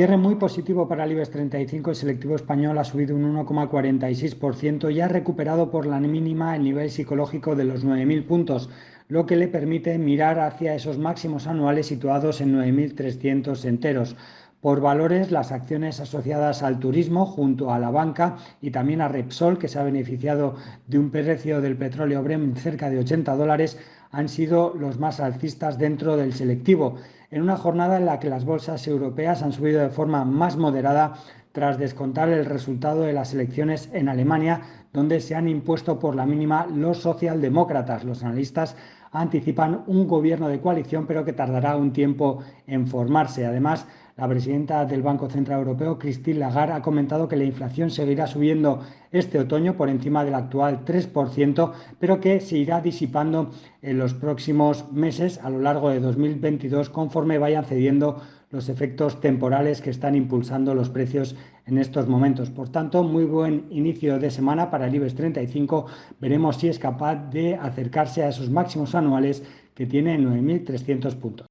Cierre muy positivo para el IBEX 35, el selectivo español ha subido un 1,46% y ha recuperado por la mínima el nivel psicológico de los 9.000 puntos, lo que le permite mirar hacia esos máximos anuales situados en 9.300 enteros. Por valores, las acciones asociadas al turismo junto a la banca y también a Repsol, que se ha beneficiado de un precio del petróleo Brent cerca de 80 dólares, han sido los más alcistas dentro del selectivo, en una jornada en la que las bolsas europeas han subido de forma más moderada tras descontar el resultado de las elecciones en Alemania, donde se han impuesto por la mínima los socialdemócratas. Los analistas anticipan un gobierno de coalición, pero que tardará un tiempo en formarse. Además, la presidenta del Banco Central Europeo, Christine Lagarde, ha comentado que la inflación seguirá subiendo este otoño por encima del actual 3%, pero que se irá disipando en los próximos meses a lo largo de 2022 conforme vayan cediendo los efectos temporales que están impulsando los precios en estos momentos. Por tanto, muy buen inicio de semana para el IBEX 35. Veremos si es capaz de acercarse a esos máximos anuales que tiene en 9.300 puntos.